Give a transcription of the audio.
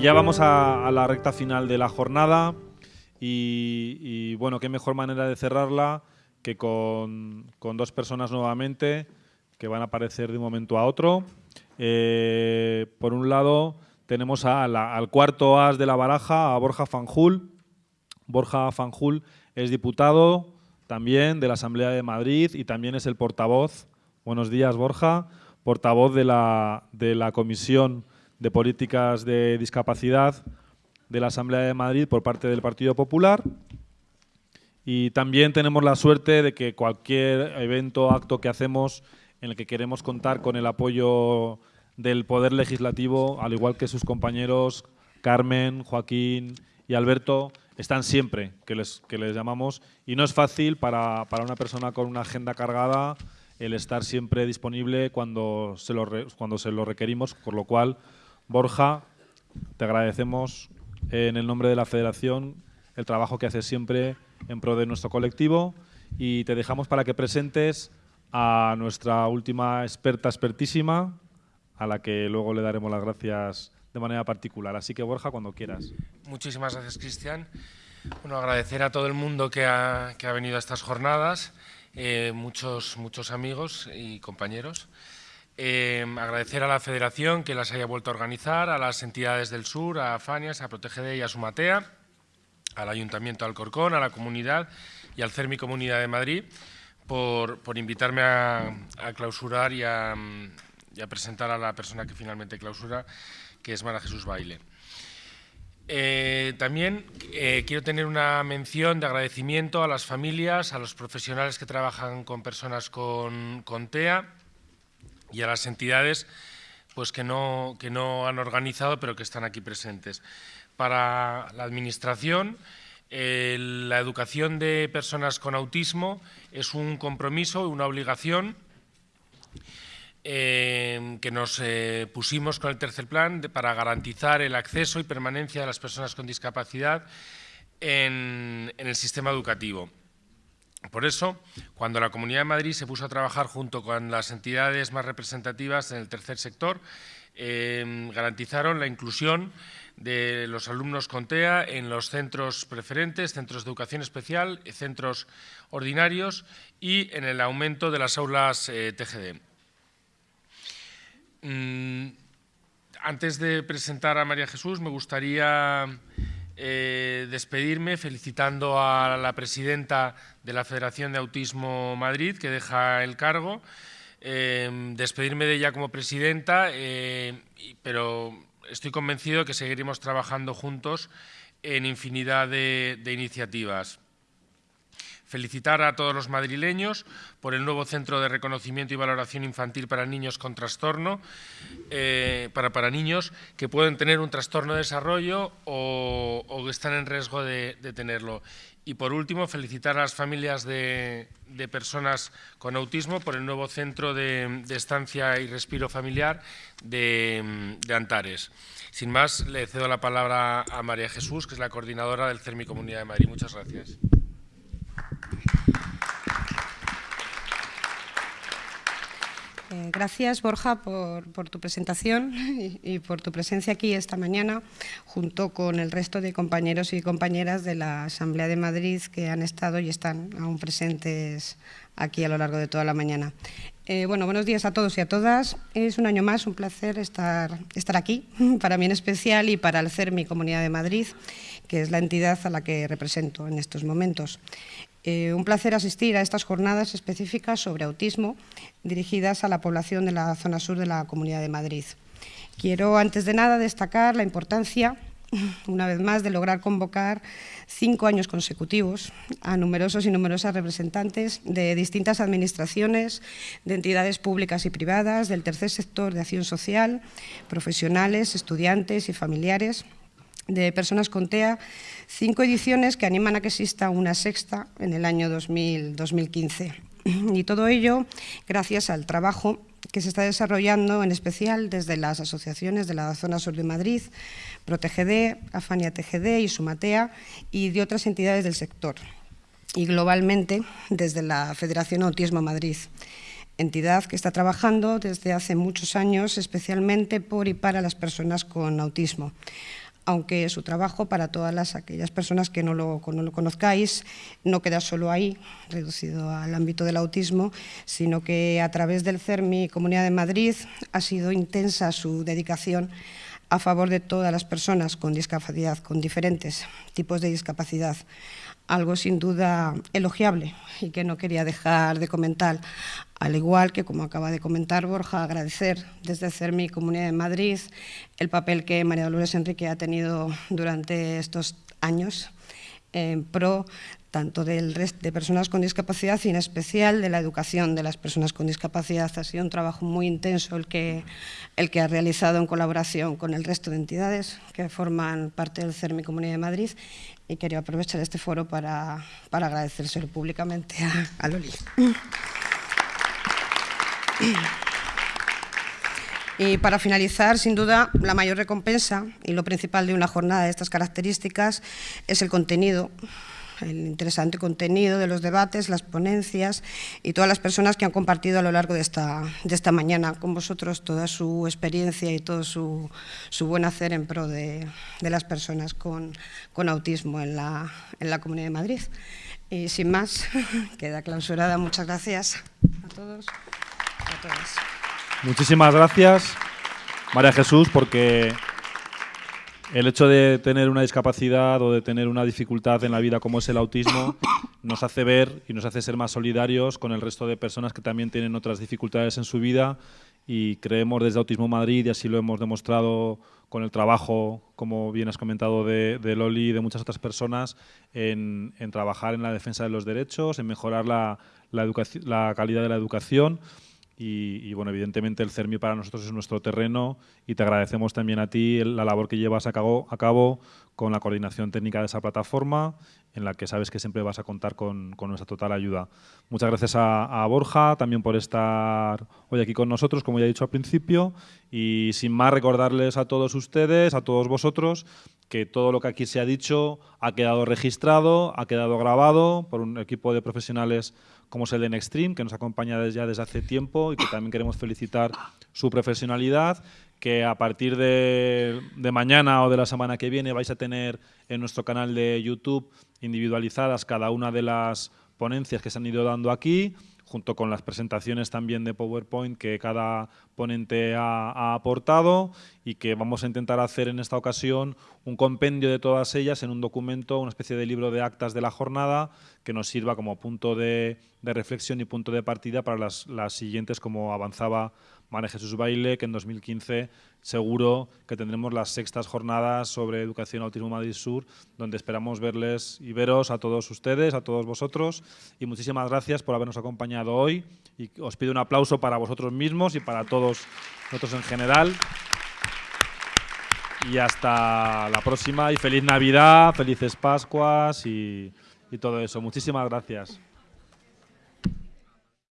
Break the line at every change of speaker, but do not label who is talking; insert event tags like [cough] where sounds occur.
Y ya vamos a, la recta final de la jornada y, bueno, qué mejor manera de cerrarla que con, con, dos personas nuevamente que van a aparecer de un momento a otro. Eh, por un lado tenemos a la, al cuarto as de la baraja, a Borja Fanjul. Borja Fanjul es diputado también de la Asamblea de Madrid y también es el portavoz. Buenos días, Borja. Portavoz de la, de la Comisión de Políticas de Discapacidad de la Asamblea de Madrid por parte del Partido Popular. Y también tenemos la suerte de que cualquier evento, acto que hacemos en el que queremos contar con el apoyo del Poder Legislativo, al igual que sus compañeros Carmen, Joaquín y Alberto, están siempre que les, que les llamamos. Y no es fácil para, para una persona con una agenda cargada el estar siempre disponible cuando se lo, cuando se lo requerimos, por lo cual, Borja, te agradecemos en el nombre de la Federación el trabajo que haces siempre en pro de nuestro colectivo y te dejamos para que presentes a nuestra última experta expertísima, a la que luego le daremos las gracias de manera particular. Así que Borja, cuando quieras.
Muchísimas gracias, Cristian. Bueno, agradecer a todo el mundo que ha, que ha venido a estas jornadas, eh, muchos, muchos amigos y compañeros. Eh, agradecer a la Federación que las haya vuelto a organizar, a las entidades del sur, a Fanias, a Protegede y a Sumatea, al Ayuntamiento de Alcorcón, a la comunidad y al CERMI Comunidad de Madrid por, invitarme a, clausurar y a, presentar a la persona que finalmente clausura, que es Mara Jesús Baile. Eh, también eh, quiero tener una mención de agradecimiento a las familias, a los profesionales que trabajan con personas con TEA, y a las entidades pues, que, no, que no han organizado pero que están aquí presentes. Para la Administración, la educación de personas con autismo es un compromiso, una obligación eh, que nos eh, pusimos con el tercer plan para garantizar el acceso y permanencia de las personas con discapacidad en el sistema educativo. Por eso, cuando la Comunidad de Madrid se puso a trabajar junto con las entidades más representativas en el tercer sector, eh, garantizaron la inclusión de los alumnos con TEA en los centros preferentes, centros de educación especial, centros ordinarios y en el aumento de las aulas eh, TGD. Mm, antes de presentar a María Jesús, me gustaría eh, despedirme felicitando a la presidenta de la Federación de Autismo Madrid, que deja el cargo, eh, despedirme de ella como presidenta, eh, pero estoy convencido de que seguiremos trabajando juntos en infinidad de iniciativas. Felicitar a todos los madrileños por el nuevo Centro de Reconocimiento y Valoración Infantil para Niños con Trastorno, eh, para, para niños que pueden tener un trastorno de desarrollo o, o están en riesgo de, tenerlo. Y por último, felicitar a las familias de, personas con autismo por el nuevo Centro de, Estancia y Respiro Familiar de Antares. Sin más, le cedo la palabra a María Jesús, que es la coordinadora del CERMI Comunidad de Madrid. Muchas gracias.
Gracias, Borja, por, tu presentación y, por tu presencia aquí esta mañana, junto con el resto de compañeros y compañeras de la Asamblea de Madrid que han estado y están aún presentes aquí a lo largo de toda la mañana. Eh, bueno, buenos días a todos y a todas. Es un año más un placer estar, estar aquí, [laughs] para mí en especial y para el CER, mi Comunidad de Madrid, que es la entidad a la que represento en estos momentos. Eh, un placer asistir a estas jornadas específicas sobre autismo dirigidas a la población de la zona sur de la Comunidad de Madrid. Quiero, antes de nada, destacar la importancia, [laughs] una vez más, de lograr convocar cinco años consecutivos a numerosos y numerosas representantes de distintas administraciones, de entidades públicas y privadas, del tercer sector de acción social, profesionales, estudiantes y familiares, de personas con TEA, cinco ediciones que animan a que exista una sexta en el año 2000, 2015. [clears throat] Y todo ello gracias al trabajo que se está desarrollando, en especial desde las asociaciones de la zona sur de Madrid, ProTGD, Afania TGD y Sumatea, y de otras entidades del sector, y globalmente desde la Federación Autismo Madrid entidad que está trabajando desde hace muchos años especialmente por y para las personas con autismo aunque su trabajo, para todas las, aquellas personas que no no lo conozcáis, no queda solo ahí, reducido al ámbito del autismo, sino que a través del CERMI Comunidad de Madrid ha sido intensa su dedicación a favor de todas las personas con discapacidad, con diferentes tipos de discapacidad. Algo sin duda elogiable y que no quería dejar de comentar. Al igual que, como acaba de comentar Borja, agradecer desde CERMI Comunidad de Madrid el papel que María Dolores Enrique ha tenido durante estos años en pro tanto del de personas con discapacidad y en especial de la educación de las personas con discapacidad. Ha sido un trabajo muy intenso el que, el que ha realizado en colaboración con el resto de entidades que forman parte del CERMI Comunidad de Madrid y quería aprovechar este foro para, para agradecérselo públicamente a, a Loli. Y para finalizar, sin duda, la mayor recompensa y lo principal de una jornada de estas características es el contenido el interesante contenido de los debates, las ponencias y todas las personas que han compartido a lo largo de esta, de esta mañana con vosotros toda su experiencia y todo su, su buen hacer en pro de, de las personas con, con autismo en la, en la Comunidad de Madrid. Y sin más, [laughs] queda clausurada. Muchas gracias a todos y a todas.
Muchísimas gracias, María Jesús, porque el hecho de tener una discapacidad o de tener una dificultad en la vida como es el autismo [coughs] nos hace ver y nos hace ser más solidarios con el resto de personas que también tienen otras dificultades en su vida y creemos desde Autismo Madrid, y así lo hemos demostrado con el trabajo, como bien has comentado, de, de Loli y de muchas otras personas, en, en, trabajar en la defensa de los derechos, en mejorar la, la, la calidad de la educación y, bueno, evidentemente el CERMI para nosotros es nuestro terreno y te agradecemos también a ti la labor que llevas a cabo, a cabo con la coordinación técnica de esa plataforma, en la que sabes que siempre vas a contar con, nuestra total ayuda. Muchas gracias a, Borja también por estar hoy aquí con nosotros, como ya he dicho al principio, y sin más recordarles a todos ustedes, a todos vosotros, que todo lo que aquí se ha dicho ha quedado registrado, ha quedado grabado por un equipo de profesionales como es el de Nextream, que nos acompaña ya desde hace tiempo y que también queremos felicitar su profesionalidad, que a partir de, de, mañana o de la semana que viene vais a tener en nuestro canal de YouTube individualizadas cada una de las ponencias que se han ido dando aquí, junto con las presentaciones también de PowerPoint que cada ponente ha, ha, aportado y que vamos a intentar hacer en esta ocasión un compendio de todas ellas en un documento, una especie de libro de actas de la jornada que nos sirva como punto de, de reflexión y punto de partida para las, las siguientes, como avanzaba María Jesús Baile, que en 2015 seguro que tendremos las sextas jornadas sobre educación autismo Madrid Sur, donde esperamos verles y veros a todos ustedes, a todos vosotros. Y muchísimas gracias por habernos acompañado hoy. Y os pido un aplauso para vosotros mismos y para todos nosotros en general. Y hasta la próxima y feliz Navidad, felices Pascuas y, y todo eso. Muchísimas gracias.